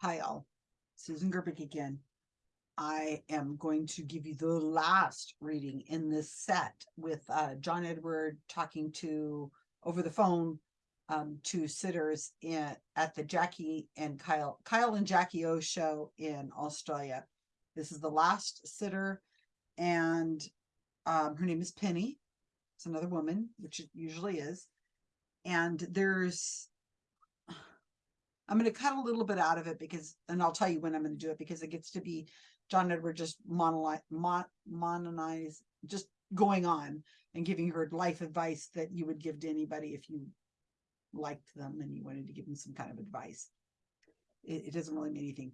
Hi all, Susan Gerbic again. I am going to give you the last reading in this set with uh, John Edward talking to over the phone um, to sitters in, at the Jackie and Kyle Kyle and Jackie O show in Australia. This is the last sitter, and um, her name is Penny. It's another woman, which it usually is. And there's I'm going to cut a little bit out of it because, and I'll tell you when I'm going to do it because it gets to be John Edward just monolize, mon, just going on and giving her life advice that you would give to anybody if you liked them and you wanted to give them some kind of advice. It, it doesn't really mean anything.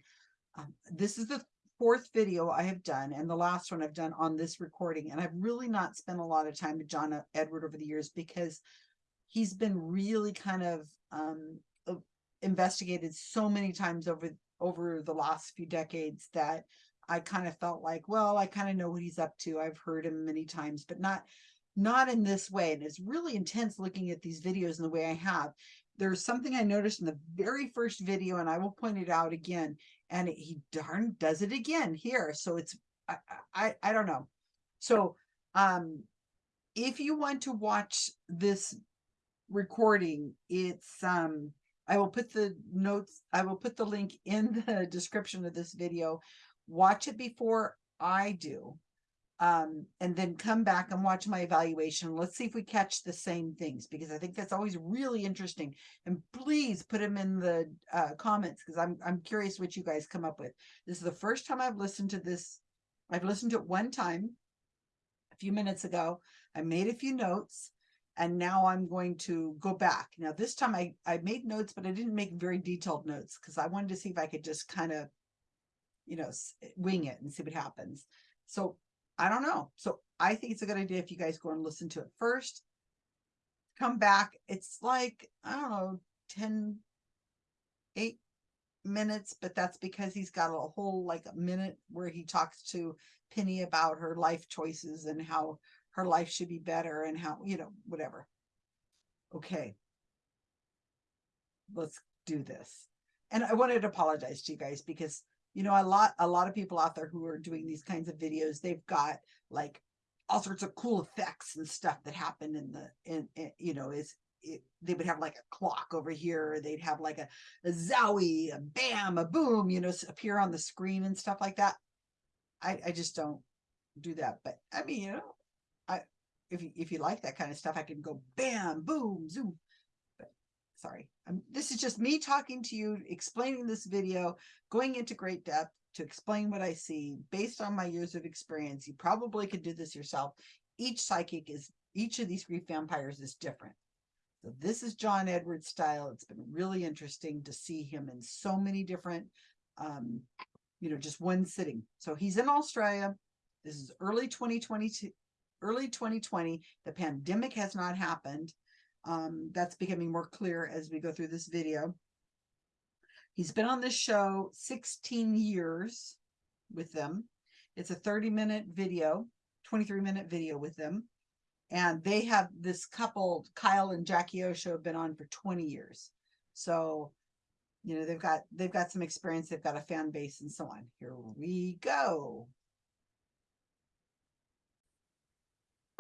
Um, this is the fourth video I have done and the last one I've done on this recording. And I've really not spent a lot of time with John Edward over the years because he's been really kind of um, investigated so many times over over the last few decades that I kind of felt like, well, I kind of know what he's up to. I've heard him many times, but not not in this way. And it's really intense looking at these videos in the way I have. There's something I noticed in the very first video, and I will point it out again. And he darn does it again here. So it's I, I I don't know. So um if you want to watch this recording, it's um I will put the notes, I will put the link in the description of this video. Watch it before I do. Um, and then come back and watch my evaluation. Let's see if we catch the same things because I think that's always really interesting. And please put them in the uh, comments because I'm I'm curious what you guys come up with. This is the first time I've listened to this. I've listened to it one time a few minutes ago. I made a few notes and now I'm going to go back. Now this time I, I made notes, but I didn't make very detailed notes because I wanted to see if I could just kind of, you know, eh, wing it and see what happens. So I don't know. So I think it's a good idea if you guys go and listen to it first, come back. It's like, I don't know, 10, 8 minutes, but that's because he's got a whole like a minute where he talks to Penny about her life choices and how her life should be better and how, you know, whatever. Okay. Let's do this. And I wanted to apologize to you guys because, you know, a lot, a lot of people out there who are doing these kinds of videos, they've got like all sorts of cool effects and stuff that happen in the, in, in you know, is it, they would have like a clock over here. They'd have like a, a zowie, a bam, a boom, you know, appear on the screen and stuff like that. I, I just don't do that. But I mean, you know, if you if you like that kind of stuff, I can go bam, boom, zoom. But sorry, I'm, this is just me talking to you, explaining this video, going into great depth to explain what I see based on my years of experience. You probably could do this yourself. Each psychic is each of these grief vampires is different. So this is John Edwards style. It's been really interesting to see him in so many different, um, you know, just one sitting. So he's in Australia. This is early 2022, early 2020. The pandemic has not happened. Um, that's becoming more clear as we go through this video. He's been on this show 16 years with them. It's a 30 minute video, 23 minute video with them. And they have this couple, Kyle and Jackie O show have been on for 20 years. So, you know, they've got, they've got some experience. They've got a fan base and so on. Here we go.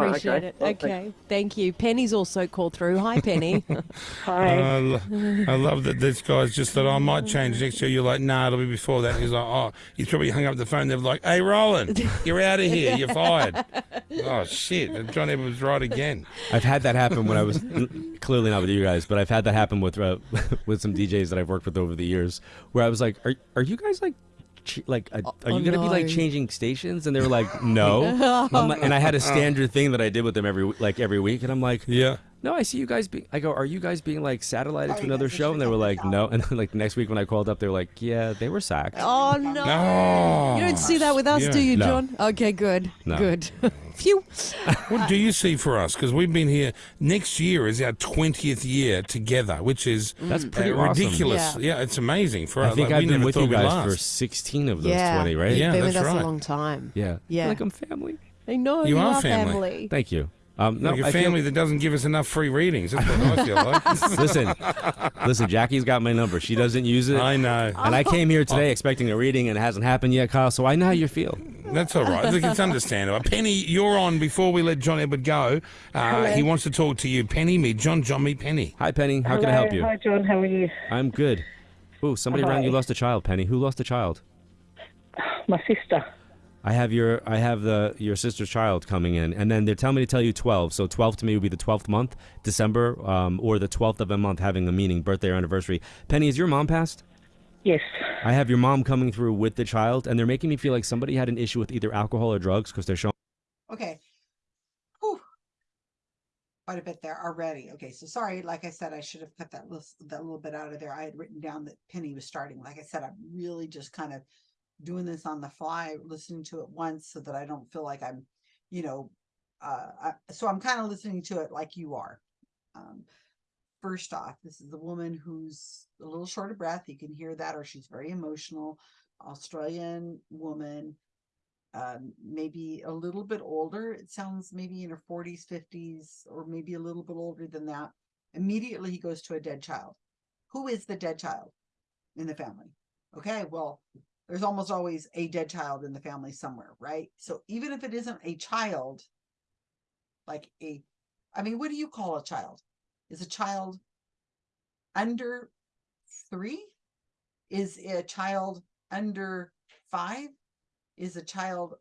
Appreciate okay. it. Well, okay. Thank you. Penny's also called through. Hi, Penny. Hi. Uh, I love that this guy's just thought, I might change next year. You're like, nah, it'll be before that. He's like, oh, he's probably hung up the phone. They're like, hey, Roland, you're out of here. You're fired. oh, shit. John Edwards right again. I've had that happen when I was clearly not with you guys, but I've had that happen with uh, with some DJs that I've worked with over the years where I was like, are, are you guys like like, are oh, you gonna no. be like changing stations? And they were like, no. like, and I had a uh. standard thing that I did with them every like every week, and I'm like, yeah. No, I see you guys being. I go, are you guys being like satellited to another show? And they were like, no. And then, like next week when I called up, they were like, yeah, they were sacked. Oh no! no. You don't see that with us, yeah. do you, John? Okay, good, no. good. Phew. what do you see for us? Because we've been here. Next year is our twentieth year together, which is that's pretty uh, awesome. ridiculous. Yeah. yeah. it's amazing for us. I think like, I've been with you guys for sixteen of those yeah. twenty, right? You've yeah, been that's with us right. a long time. Yeah, yeah. Like I'm family. I know you, you are, family. family. Thank you. Um, no, like a I feel- family that doesn't give us enough free readings. That's what I feel like. listen, listen. Jackie's got my number. She doesn't use it. I know. And I came here today expecting a reading, and it hasn't happened yet, Kyle. So I know how you feel. That's all right. Look, it's understandable. Penny, you're on before we let John Edward go. Uh, he wants to talk to you. Penny, me, John. John, meet Penny. Hi, Penny. How can I help you? Hi, John. How are you? I'm good. Ooh, somebody around you lost a child, Penny. Who lost a child? My sister. I have your I have the your sister's child coming in, and then they're telling me to tell you twelve. So twelve to me would be the twelfth month, December, um, or the twelfth of a month having a meaning, birthday or anniversary. Penny, is your mom passed? Yes. I have your mom coming through with the child, and they're making me feel like somebody had an issue with either alcohol or drugs because they're showing. Okay. Whew. Quite a bit there already. Okay, so sorry. Like I said, I should have cut that list, that little bit out of there. I had written down that Penny was starting. Like I said, I'm really just kind of doing this on the fly, listening to it once so that I don't feel like I'm, you know, uh, I, so I'm kind of listening to it like you are. Um, first off, this is a woman who's a little short of breath. You can hear that, or she's very emotional. Australian woman um, maybe a little bit older. It sounds maybe in her 40s, 50s, or maybe a little bit older than that. Immediately he goes to a dead child. Who is the dead child in the family? Okay, well, there's almost always a dead child in the family somewhere, right? So even if it isn't a child, like a, I mean, what do you call a child? Is a child under three? Is a child under five? is a child.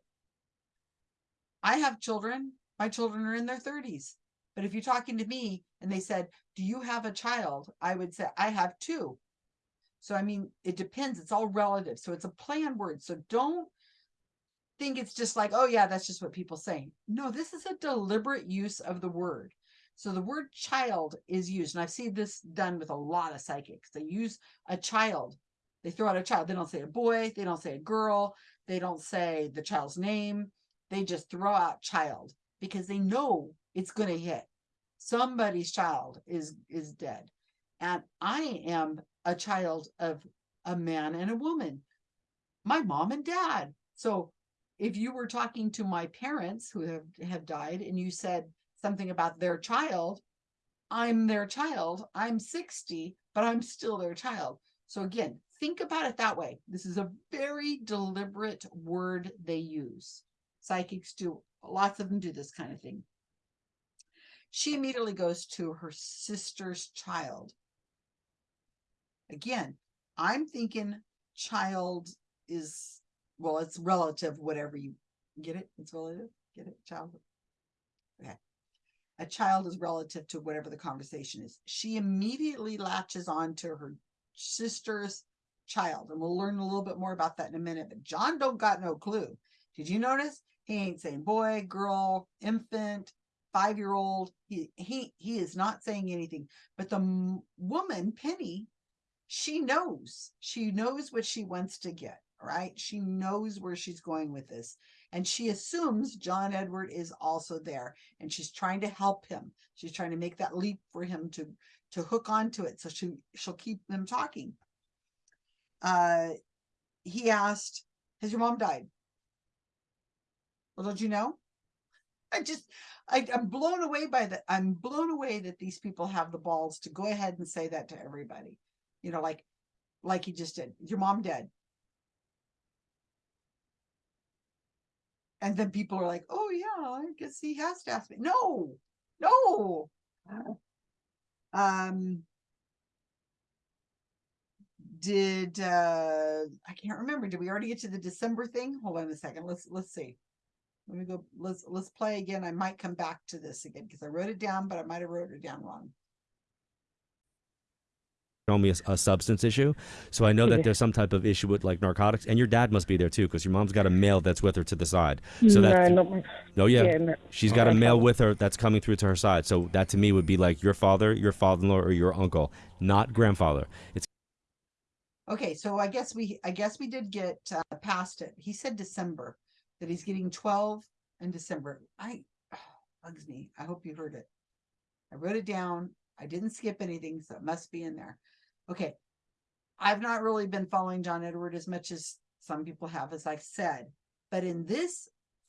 I have children. My children are in their 30s. But if you're talking to me and they said, Do you have a child? I would say, I have two. So, I mean, it depends. It's all relative. So, it's a plan word. So, don't think it's just like, Oh, yeah, that's just what people say. No, this is a deliberate use of the word. So, the word child is used. And I've seen this done with a lot of psychics. They use a child. They throw out a child. They don't say a boy. They don't say a girl. They don't say the child's name. They just throw out child because they know it's going to hit. Somebody's child is is dead. And I am a child of a man and a woman. My mom and dad. So if you were talking to my parents who have, have died and you said something about their child, I'm their child. I'm 60, but I'm still their child. So again, think about it that way. This is a very deliberate word they use. Psychics do, lots of them do this kind of thing. She immediately goes to her sister's child. Again, I'm thinking child is, well, it's relative, whatever you get it. It's relative. Get it? Child. Okay. A child is relative to whatever the conversation is. She immediately latches on to her sister's child and we'll learn a little bit more about that in a minute but john don't got no clue did you notice he ain't saying boy girl infant five year old he he he is not saying anything but the woman penny she knows. She knows what she wants to get right? She knows where she's going with this and she assumes john edward is also there and she's trying to help him. She's trying to make that leap for him to to hook onto it so she she'll keep them talking. Uh he asked has your mom died? Well don't you know? I just I, i'm blown away by that i'm blown away that these people have the balls to go ahead and say that to everybody you know like like he just did your mom dead. And then people are like oh yeah i guess he has to ask me. No no. Um did uh i can't remember. Did we already get to the december thing? Hold on a second. Let's let's see. Let me go let's let's play again. I might come back to this again because i wrote it down but i might have wrote it down wrong Show me a, a substance issue, so I know that there's some type of issue with like narcotics, and your dad must be there too, because your mom's got a male that's with her to the side. So that no, not my, no, yeah, yeah, no. she's got a male with her that's coming through to her side. So that to me would be like your father, your father-in-law, or your uncle, not grandfather. It's okay so i guess we i guess we did get uh, past it. He said december that he's getting 12 in december. I bugs me. I hope you heard it. I wrote it down. I didn't skip anything so it must be in there okay i've not really been following john edward as much as some people have as i said but in this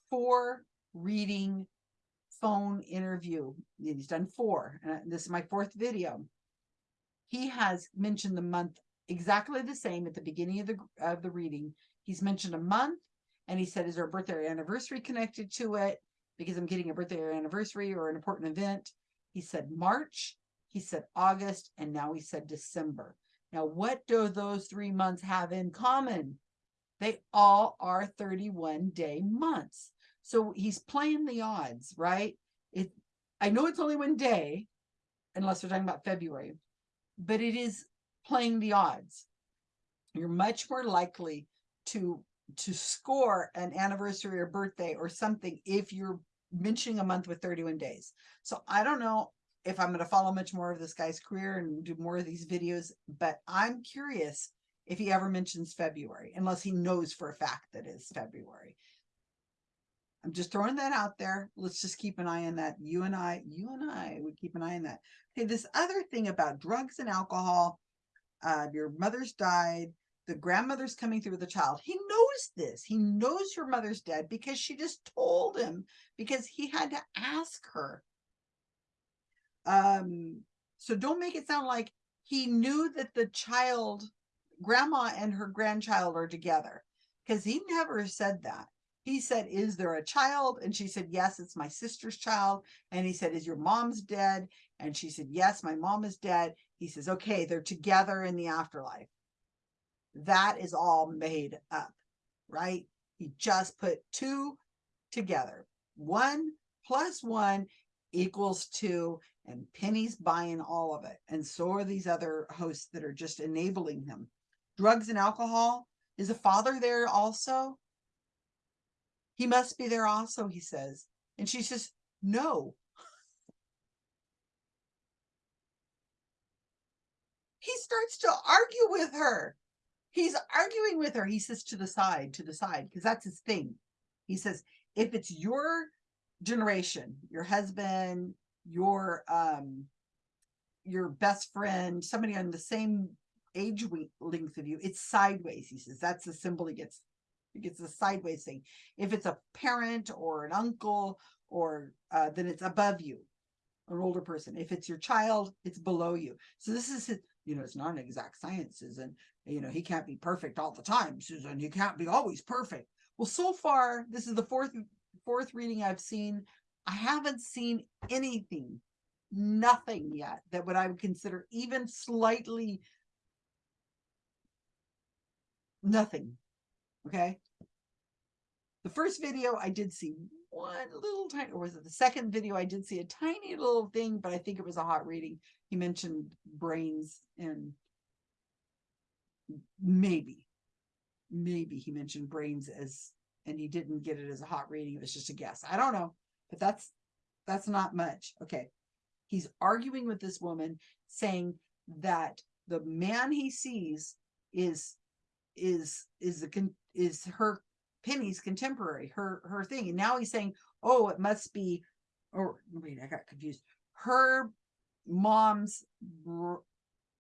four reading phone interview. He's done four, and this is my fourth video. He has mentioned the month exactly the same at the beginning of the of the reading. He's mentioned a month, and he said, "Is there a birthday or anniversary connected to it?" Because I'm getting a birthday or anniversary or an important event. He said March, he said August, and now he said December. Now, what do those three months have in common? They all are 31 day months. So he's playing the odds, right? It I know it's only one day, unless we're talking about February, but it is playing the odds. You're much more likely to to score an anniversary or birthday or something if you're mentioning a month with 31 days. So I don't know if I'm going to follow much more of this guy's career and do more of these videos, but I'm curious if he ever mentions February, unless he knows for a fact that it's February. I'm just throwing that out there. Let's just keep an eye on that. You and I, you and I would keep an eye on that. Okay, this other thing about drugs and alcohol, uh, your mother's died, the grandmother's coming through with the child. He knows this. He knows your mother's dead because she just told him because he had to ask her. Um, so don't make it sound like he knew that the child, grandma and her grandchild are together because he never said that. He said, Is there a child? And she said, Yes, it's my sister's child. And he said, Is your mom's dead? And she said, Yes, my mom is dead. He says, Okay, they're together in the afterlife. That is all made up, right? He just put two together. One plus one equals two, and Penny's buying all of it. And so are these other hosts that are just enabling him. Drugs and alcohol. Is the father there also? He must be there also, he says. And she says, No. He starts to argue with her. He's arguing with her. He says, To the side, to the side, because that's his thing. He says, If it's your generation, your husband, your um your best friend, somebody on the same age length of you, it's sideways. He says that's the symbol he gets. He gets the sideways thing. If it's a parent or an uncle, or uh, then it's above you, an older person. If it's your child, it's below you. So this is his, you know, it's not an exact science, Susan. You know, he can't be perfect all the time, Susan. He can't be always perfect. Well, so far, this is the fourth fourth reading I've seen. I haven't seen anything, nothing yet that what I would consider even slightly nothing. Okay. The first video I did see one little tiny, or was it the second video? I did see a tiny little thing, but I think it was a hot reading. He mentioned brains and maybe, maybe he mentioned brains as, and he didn't get it as a hot reading. It was just a guess. I don't know, but that's, that's not much. Okay. He's arguing with this woman saying that the man he sees is, is, is the, is her Penny's contemporary, her her thing. And now he's saying, oh, it must be, or wait, I got confused. Her mom's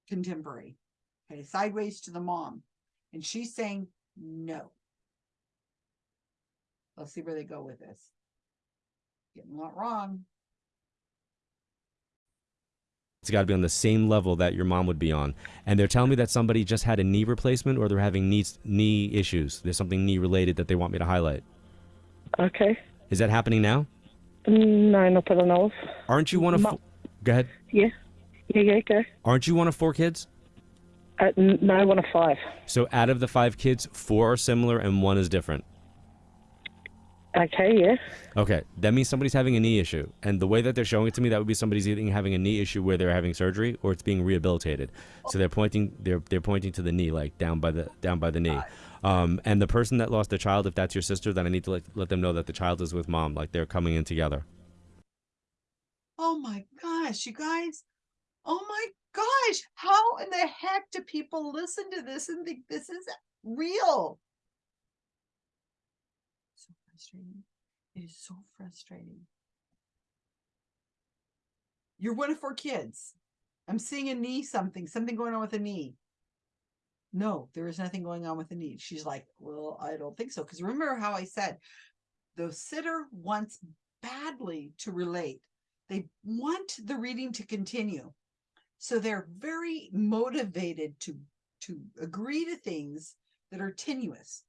contemporary. Okay, sideways to the mom. And she's saying no. Let's see where they go with this. Getting a lot wrong. It's got to be on the same level that your mom would be on. And they're telling me that somebody just had a knee replacement or they're having knee, knee issues. There's something knee related that they want me to highlight. Okay. Is that happening now? No, not that I know of. Aren't you one of Ma- four? Go ahead. Yeah. Yeah, yeah, go. Aren't you one of four kids? Uh, n- no, one of five. So out of the five kids, four are similar and one is different. Okay, yeah. Okay, that means somebody's having a knee issue. And the way that they're showing it to me, that would be somebody's either having a knee issue where they're having surgery or it's being rehabilitated. So they're pointing they're they're pointing to the knee, like down by the down by the knee. Um, and the person that lost their child, if that's your sister, then I need to let, let them know that the child is with mom, like they're coming in together. Oh my gosh, you guys. Oh my gosh. How in the heck do people listen to this and think this is real? Frustrating. It is so frustrating. You're one of four kids. I'm seeing a knee something, something going on with a knee. No, there is nothing going on with the knee. She's like, Well, I don't think so. Because remember how I said the sitter wants badly to relate. They want the reading to continue. So they're very motivated to to agree to things that are tenuous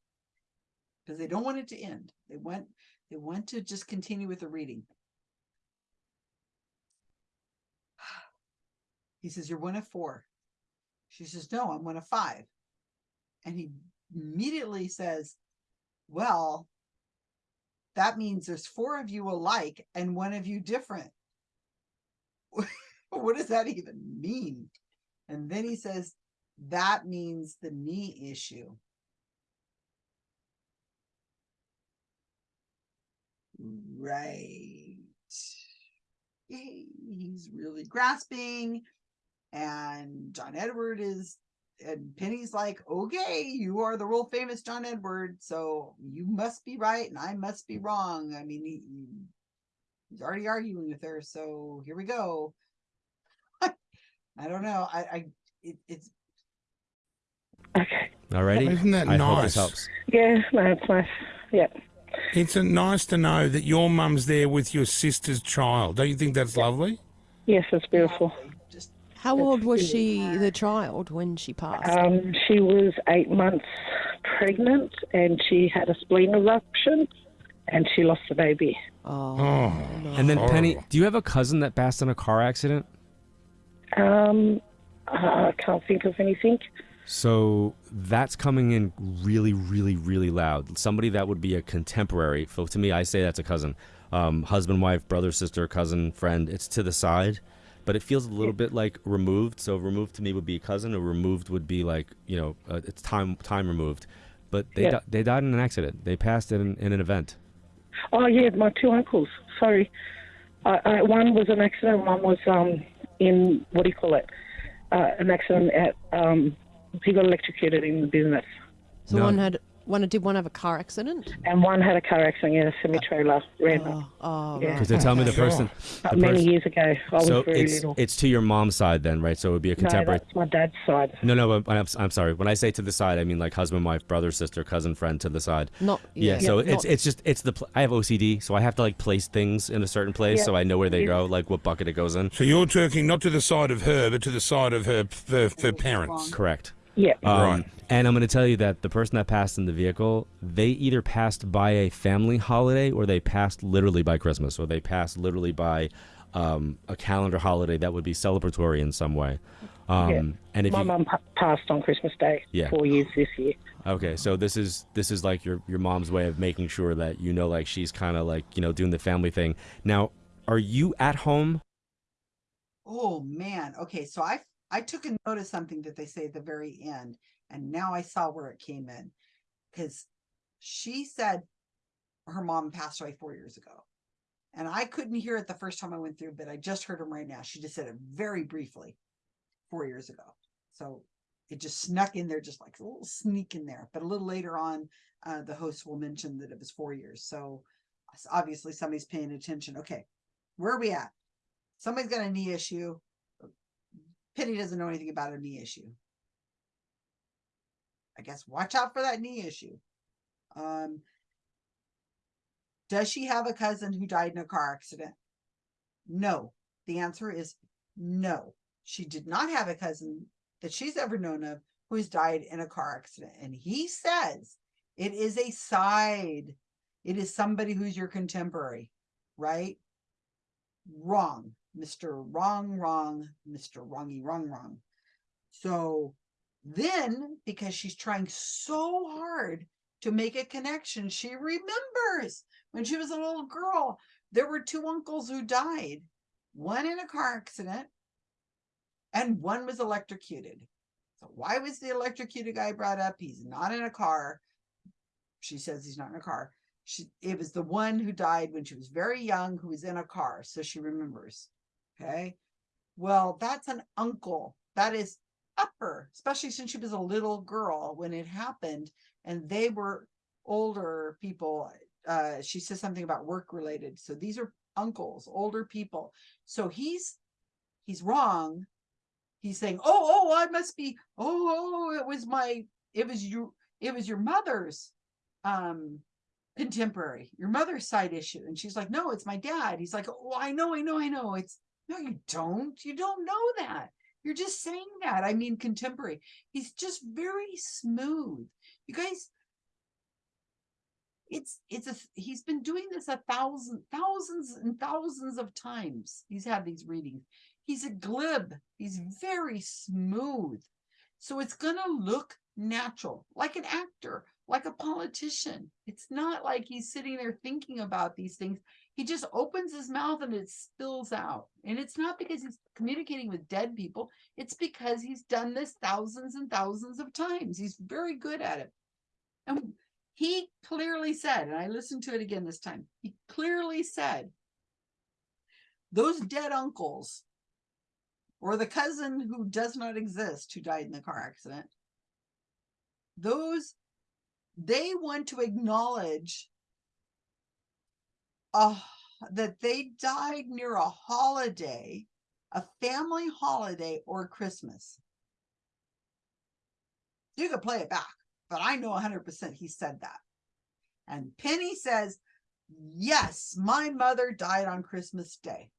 because they don't want it to end. They want they want to just continue with the reading. He says, You're one of four. She says, No, I'm one of five. And he immediately says, Well, that means there's four of you alike and one of you different. what does that even mean? And then he says, That means the knee issue. Right. Yay, He's really grasping. And John Edward is, and Penny's like, okay, you are the world famous John Edward. So you must be right and I must be wrong. I mean, he, he- he's already arguing with her. So here we go. I don't know. I, I, it, it's, Okay. Alrighty. Isn't that I hope nice? this helps. Yeah, no, it's nice. Yeah. It's nice to know that your mum's there with your sister's child. Don't you think that's lovely? Yes, it's beautiful. How old was she, the child, when she passed? Um, she was eight months pregnant and she had a spleen eruption and she lost the baby. oh, Oh, And then Penny, do you have a cousin that passed in a car accident? Um, I can't think of anything. So that's coming in really, really, really loud. Somebody that would be a contemporary. So to me, I say that's a cousin, um, husband, wife, brother, sister, cousin, friend. It's to the side, but it feels a little bit like removed. So removed to me would be a cousin, or removed would be like you know, uh, it's time time removed. But they Yeah. di- they died in an accident. They passed in, in an event. Oh, yeah, my two uncles. Sorry. Uh, uh, one was an accident, one was um, in, what do you call it? Uh, an accident at, um, he got electrocuted in the business. so no. one had one did one have a car accident? And one had a car accident, yeah, a semi trailer ran Oh, oh Yeah. right. Because they tell me the person. the many pers- years ago. I was so very it's little. it's to your mom's side then, right? So it would be a no, contemporary. that's my dad's side. No, no, but I'm, I'm sorry. When I say to the side, I mean like husband, wife, brother, sister, cousin, friend to the side. Not Yeah, so not- it's it's just it's the pl- I have OCD, so I have to like place things in a certain place, Yeah. so I know where they go, like what bucket it goes in. So you're talking not to the side of her, but to the side of her her, her parents. Correct. Yeah. Um, Right. And I'm going to tell you that the person that passed in the vehicle, they either passed by a family holiday or they passed literally by Christmas or they passed literally by um, a calendar holiday that would be celebratory in some way. Um, Yeah. And if my you, mum pa- passed on Christmas Day. Yeah. Four years this year. Okay, so this is this is like your your mom's way of making sure that you know like she's kind of like you know doing the family thing. Now, are you at home? oh man. Okay. So I, I took a note of something that they say at the very end, and now I saw where it came in because she said her mom passed away four years ago. And I couldn't hear it the first time I went through, but I just heard him right now. She just said it very briefly four years ago. So it just snuck in there, just like a little sneak in there. But a little later on, uh, the host will mention that it was four years. So obviously somebody's paying attention. Okay, where are we at? Somebody's got a knee issue. Penny doesn't know anything about a knee issue. I guess watch out for that knee issue. Um, does she have a cousin who died in a car accident? No. The answer is no. She did not have a cousin that she's ever known of who has died in a car accident. And he says it is a side, it is somebody who's your contemporary, right? Wrong, Mr. Wrong, wrong, Mr. Wrongy, wrong, wrong. So then, because she's trying so hard to make a connection, she remembers when she was a little girl, there were two uncles who died, one in a car accident and one was electrocuted. So why was the electrocuted guy brought up? He's not in a car. She says he's not in a car. She it was the one who died when she was very young who was in a car. So she remembers. Okay. Well, that's an uncle. That is upper, especially since she was a little girl when it happened and they were older people. Uh, she says something about work related. So these are uncles, older people. So he's he's wrong. He's saying, "Oh, oh, I must be. Oh, oh, it was my. It was you. It was your mother's um contemporary, your mother's side issue. And she's like, no, it's my dad. He's like, oh, I know, I know, I know. It's no, you don't. You don't know that. You're just saying that. I mean, contemporary. He's just very smooth. You guys, it's it's a he's been doing this a thousand thousands and thousands of times. He's had these readings. He's a glib. He's very smooth. So it's gonna look natural, like an actor, like a politician. It's not like he's sitting there thinking about these things. He just opens his mouth and it spills out. And it's not because he's communicating with dead people, it's because he's done this thousands and thousands of times. He's very good at it. And he clearly said, and I listened to it again this time, he clearly said, those dead uncles or the cousin who does not exist who died in the car accident, those, they want to acknowledge uh, that they died near a holiday, a family holiday or Christmas. You could play it back but I know 100% he said that. And Penny says, yes, my mother died on Christmas Day.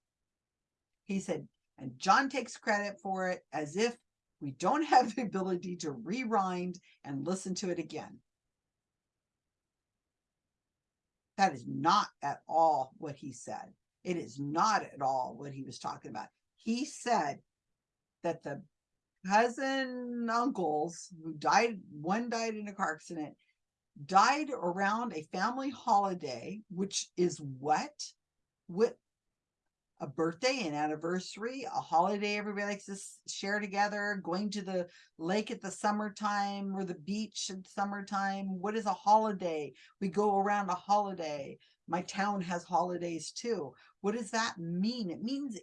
He said, and John takes credit for it as if we don't have the ability to rewind and listen to it again. That is not at all what he said. It is not at all what he was talking about. He said that the cousin uncles who died, one died in a car accident, died around a family holiday, which is what? What a birthday, an anniversary, a holiday everybody likes to share together, going to the lake at the summertime or the beach at summertime. What is a holiday? We go around a holiday. My town has holidays too. What does that mean? It means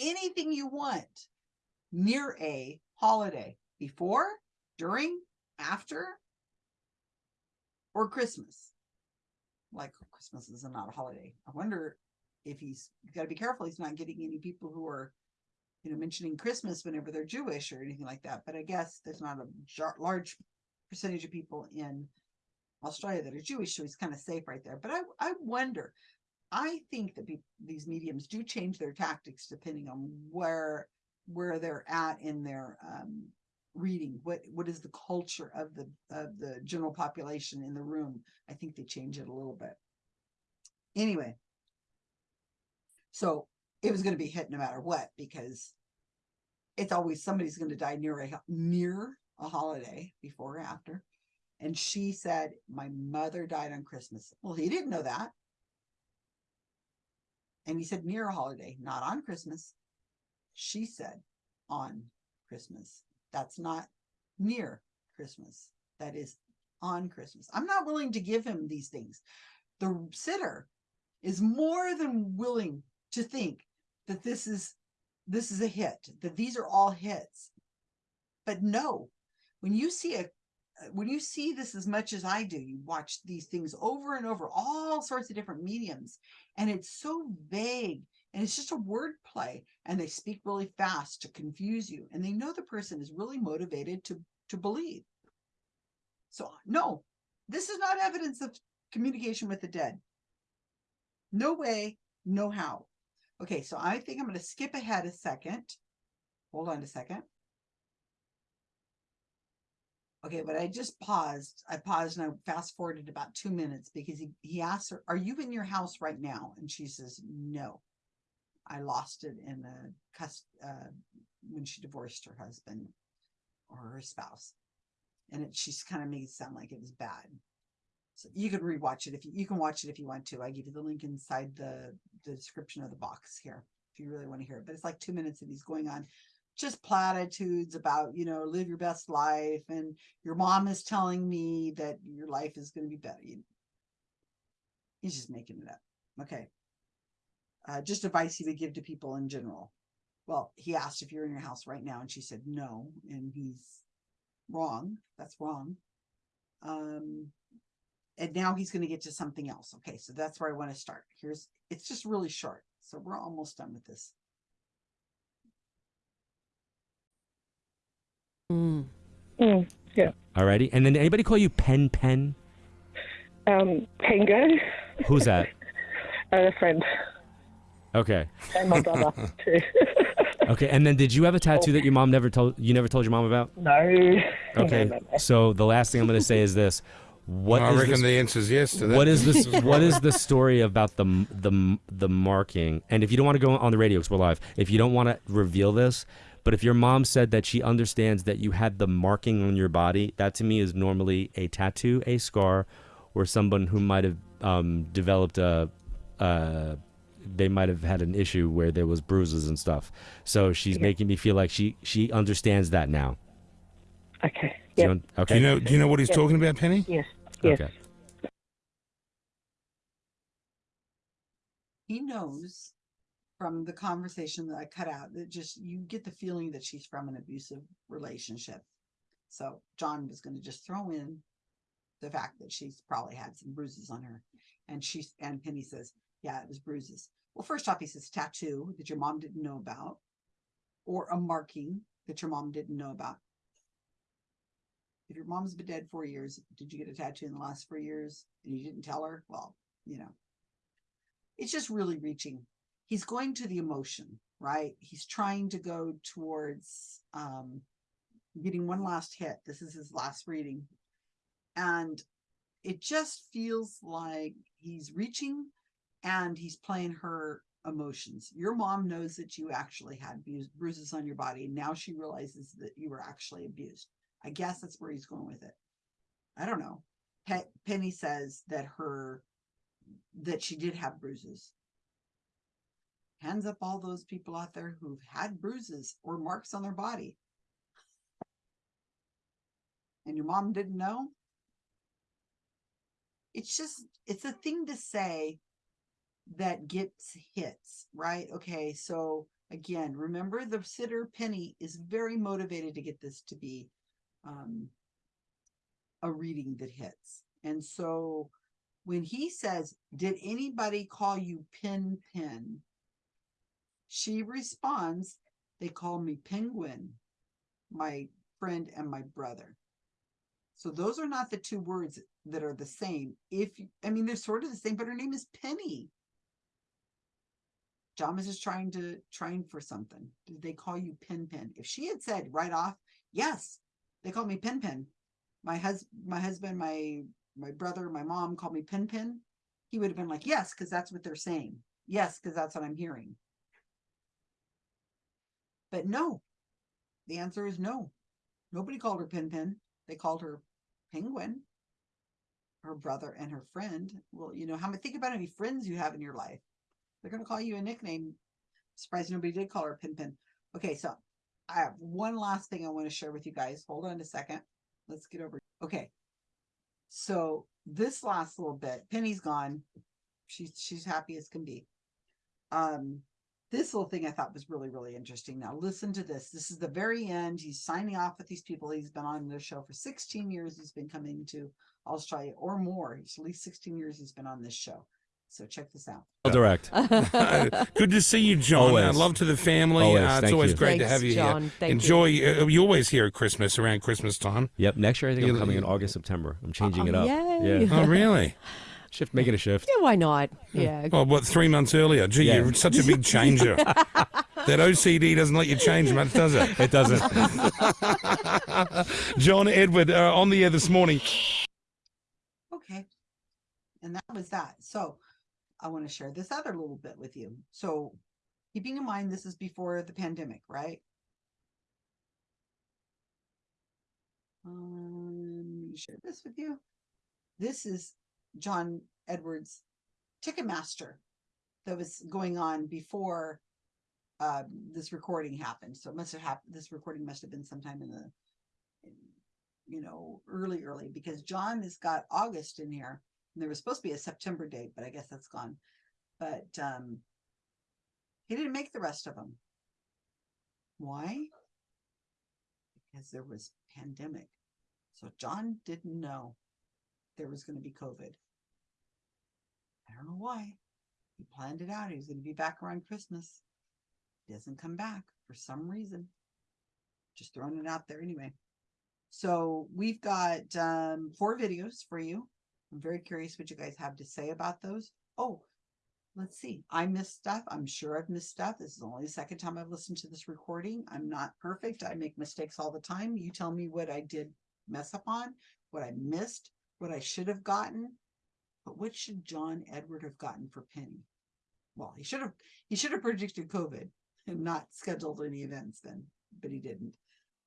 anything you want near a holiday before, during, after, or Christmas. Like Christmas is not a holiday. I wonder if he's got to be careful. He's not getting any people who are, you know, mentioning Christmas whenever they're Jewish or anything like that. But I guess there's not a large percentage of people in Australia that are Jewish, so he's kind of safe right there. But I, I wonder. I think that these mediums do change their tactics depending on where where they're at in their um, reading. What what is the culture of the of the general population in the room? I think they change it a little bit. Anyway, so it was going to be hit no matter what because it's always somebody's going to die near a near a holiday before or after. And she said, My mother died on Christmas. Well, he didn't know that. And he said, near a holiday, not on Christmas she said on Christmas. That's not near Christmas. That is on Christmas. I'm not willing to give him these things. The sitter is more than willing to think that this is this is a hit, that these are all hits. But no, when you see a when you see this as much as I do, you watch these things over and over, all sorts of different mediums, and it's so vague and it's just a word play and they speak really fast to confuse you and they know the person is really motivated to to believe. So no this is not evidence of communication with the dead. No way no how okay so i think i'm going to skip ahead a second. Hold on a second. Okay but i just paused. I paused and i fast forwarded about two minutes because he, he asked her are you in your house right now? And she says no. I lost it in a cust uh, when she divorced her husband or her spouse, and it she's kind of made it sound like it was bad. So you can rewatch it if you, you can watch it if you want to. I give you the link inside the, the description of the box here if you really want to hear it. But it's like two minutes and he's going on just platitudes about you know live your best life and your mom is telling me that your life is going to be better. He's just making it up. Okay uh, just advice he would give to people in general. Well, he asked if you're in your house right now, and she said no, and he's wrong. That's wrong. Um, and now he's going to get to something else. Okay, so that's where I want to start. Here's it's just really short, so we're almost done with this. Mm. Mm, yeah. Alrighty, and then anybody call you Pen Pen? Um, Tango, Who's that? a friend, Okay. and my brother too. Okay. And then did you have a tattoo that your mom never told you never told your mom about? no. Okay. No, no, no. So the last thing I'm going to say is this: What I is reckon this- the answer's yes to that. what is this? what is the story about the the the marking? And if you don't want to go on the radio because we're live, if you don't want to reveal this, but if your mom said that she understands that you had the marking on your body, that to me is normally a tattoo, a scar, or someone who might have um, developed a. Uh, they might have had an issue where there was bruises and stuff. So she's making me feel like she she understands that now. Okay. Do you Yep. un- Do you know? Do you know what he's talking about, Penny? Yes. Yes. Okay. he knows from the conversation that I cut out that just you get the feeling that she's from an abusive relationship. So John was going to just throw in the fact that she's probably had some bruises on her, and she's and Penny says, "Yeah, it was bruises." Well, first off, he says tattoo that your mom didn't know about, or a marking that your mom didn't know about. If your mom's been dead four years, did you get a tattoo in the last four years and you didn't tell her? Well, you know, it's just really reaching. He's going to the emotion, right? He's trying to go towards um, getting one last hit. This is his last reading. And it just feels like he's reaching and he's playing her emotions. Your mom knows that you actually had bruises on your body. And now she realizes that you were actually abused. I guess that's where he's going with it. I don't know. Pe- Penny says that her that she did have bruises. Hands up all those people out there who've had bruises or marks on their body. And your mom didn't know? It's just, it's a thing to say that gets hits, right? Okay, so again, remember the sitter Penny is very motivated to get this to be um, a reading that hits. And so when he says, Did anybody call you Pin Pin? She responds, They call me Penguin, my friend and my brother. So those are not the two words that are the same. If I mean, they're sort of the same, but her name is Penny. John is trying to trying for something. Did they call you Pin Pin? If she had said right off, yes, they called me Pin Pin. My hus my husband, my my brother, my mom called me Pin Pin. He would have been like, yes, because that's what they're saying. Yes, because that's what I'm hearing. But no, the answer is no. Nobody called her Pin Pin. They called her Penguin. Her brother and her friend. Well, you know, how many think about how many friends you have in your life. They're gonna call you a nickname. Surprised nobody did call her Pin Pin. Okay, so I have one last thing I want to share with you guys. Hold on a second. Let's get over. Okay. So this last little bit, Penny's gone. She's she's happy as can be. Um, this little thing I thought was really, really interesting. Now listen to this. This is the very end. He's signing off with these people. He's been on the show for 16 years. He's been coming to Australia or more. It's at least 16 years he's been on this show. So check this out. Direct. Good to see you, John. Uh, Always. love to the family. Always. Uh, it's Thank always you. great to have you John. here. Thank you. Enjoy. Uh, you always here at Christmas around Christmas time. Yep. Next year, I think I'm You- coming in August, September. I'm changing Oh, it up. yay. Yeah. Oh, really? Shift, making a shift. Yeah, why not? Yeah. Oh, what, three months earlier? Gee, Yeah. you're such a big changer. that OCD doesn't let you change much, does it? It doesn't. John Edward uh, on the air this morning. Okay. And that was that. So I want to share this other little bit with you. So keeping in mind this is before the pandemic, right? Um, let me share this with you. This is John Edwards Ticketmaster that was going on before uh, this recording happened. So it must have happened. This recording must have been sometime in the, in, you know, early, early because John has got August in here. There was supposed to be a September date, but I guess that's gone. But um, he didn't make the rest of them. Why? Because there was pandemic. So John didn't know there was going to be COVID. I don't know why. He planned it out. He was going to be back around Christmas. He doesn't come back for some reason. Just throwing it out there anyway. So we've got um, four videos for you. I'm very curious what you guys have to say about those. Oh, let's see. I missed stuff. I'm sure I've missed stuff. This is only the second time I've listened to this recording. I'm not perfect. I make mistakes all the time. You tell me what I did mess up on, what I missed, what I should have gotten. But what should John Edward have gotten for Penny? Well, he should have he should have predicted COVID and not scheduled any events then, but he didn't.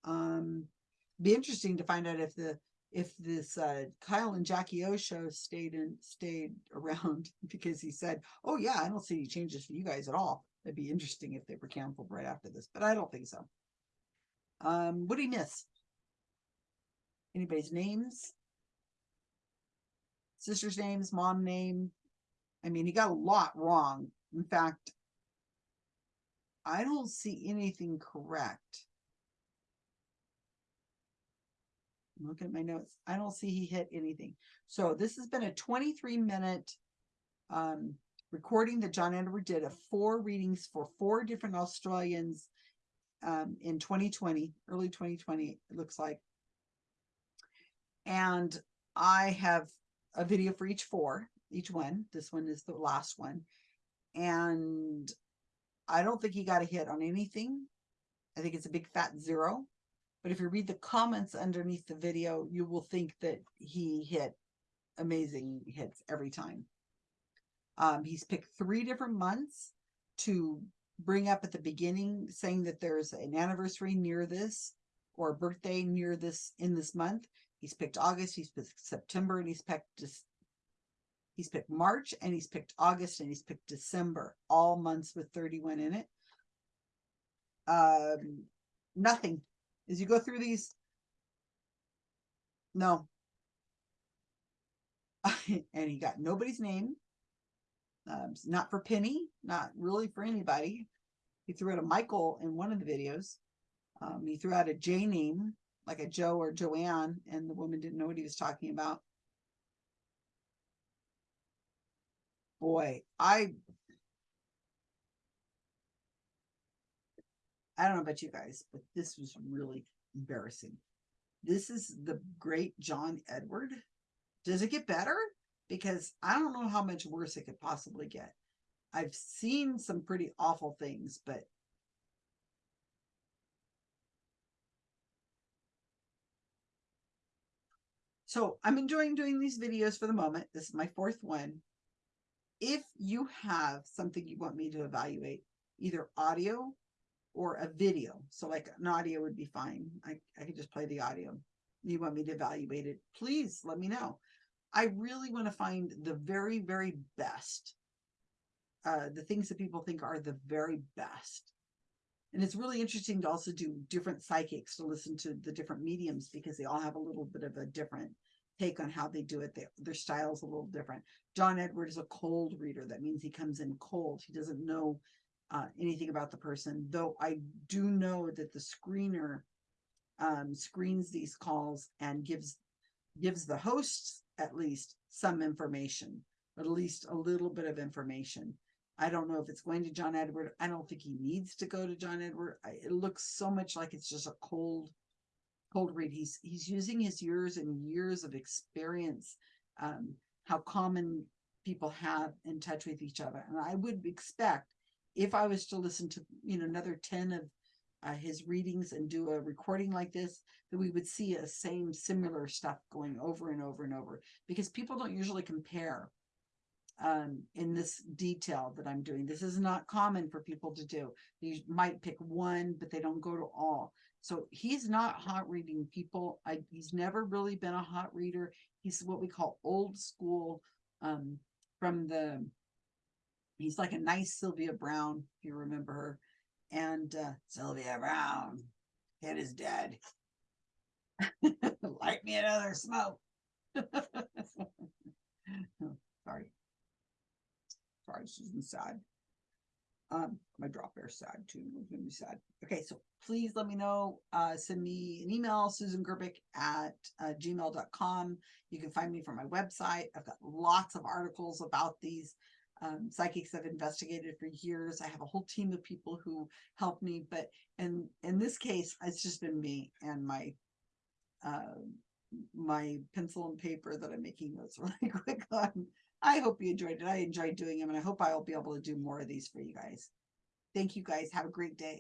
Um be interesting to find out if the if this uh Kyle and Jackie O show stayed and stayed around because he said, Oh yeah, I don't see any changes for you guys at all. It'd be interesting if they were canceled right after this, but I don't think so. Um, what did he miss? Anybody's names? Sister's names, mom name. I mean, he got a lot wrong. In fact, I don't see anything correct. Look at my notes. I don't see he hit anything. So this has been a 23 minute um, recording that John Edward did of four readings for four different Australians um, in 2020, early 2020, it looks like. And I have a video for each four, each one. This one is the last one. And I don't think he got a hit on anything. I think it's a big fat zero. But if you read the comments underneath the video, you will think that he hit amazing hits every time. Um, he's picked three different months to bring up at the beginning, saying that there's an anniversary near this or a birthday near this in this month. He's picked August, he's picked September, and he's picked this. He's picked March and he's picked August and he's picked December, all months with 31 in it. Um, nothing as you go through these. No. and he got nobody's name. Um, not for Penny, not really for anybody. He threw out a Michael in one of the videos. Um, he threw out a J name, like a Joe or Joanne, and the woman didn't know what he was talking about. Boy, I I don't know about you guys, but this was really embarrassing. This is the great John Edward. Does it get better? Because I don't know how much worse it could possibly get. I've seen some pretty awful things, but So I'm enjoying doing these videos for the moment. This is my fourth one. If you have something you want me to evaluate, either audio or a video. So like an audio would be fine. I, I could just play the audio. You want me to evaluate it? Please let me know. I really want to find the very, very best. Uh, the things that people think are the very best. And it's really interesting to also do different psychics to listen to the different mediums because they all have a little bit of a different take on how they do it. They, their style's a little different. John Edward is a cold reader. That means he comes in cold. He doesn't know uh, anything about the person, though I do know that the screener um, screens these calls and gives gives the hosts at least some information, at least a little bit of information. I don't know if it's going to John Edward. I don't think he needs to go to John Edward. I, it looks so much like it's just a cold, cold read. He's he's using his years and years of experience, um, how common people have in touch with each other, and I would expect if I was to listen to, you know, another 10 of uh, his readings and do a recording like this, that we would see a same similar stuff going over and over and over because people don't usually compare um, in this detail that I'm doing. This is not common for people to do. You might pick one, but they don't go to all. So he's not hot reading people. I, he's never really been a hot reader. He's what we call old school um, from the he's like a nice Sylvia Browne, if you remember her. And uh, Sylvia Browne, head is dead. Light me another smoke. Oh, sorry. Sorry, Susan sad. Um, my drop bear sad too. It's gonna be sad. Okay, so please let me know. Uh, send me an email, Susan Gerbic at uh, gmail.com. You can find me from my website. I've got lots of articles about these um, psychics I've investigated for years. I have a whole team of people who help me, but in in this case, it's just been me and my uh, my pencil and paper that I'm making notes really quick on. I hope you enjoyed it. I enjoyed doing them and I hope I'll be able to do more of these for you guys. Thank you guys. Have a great day.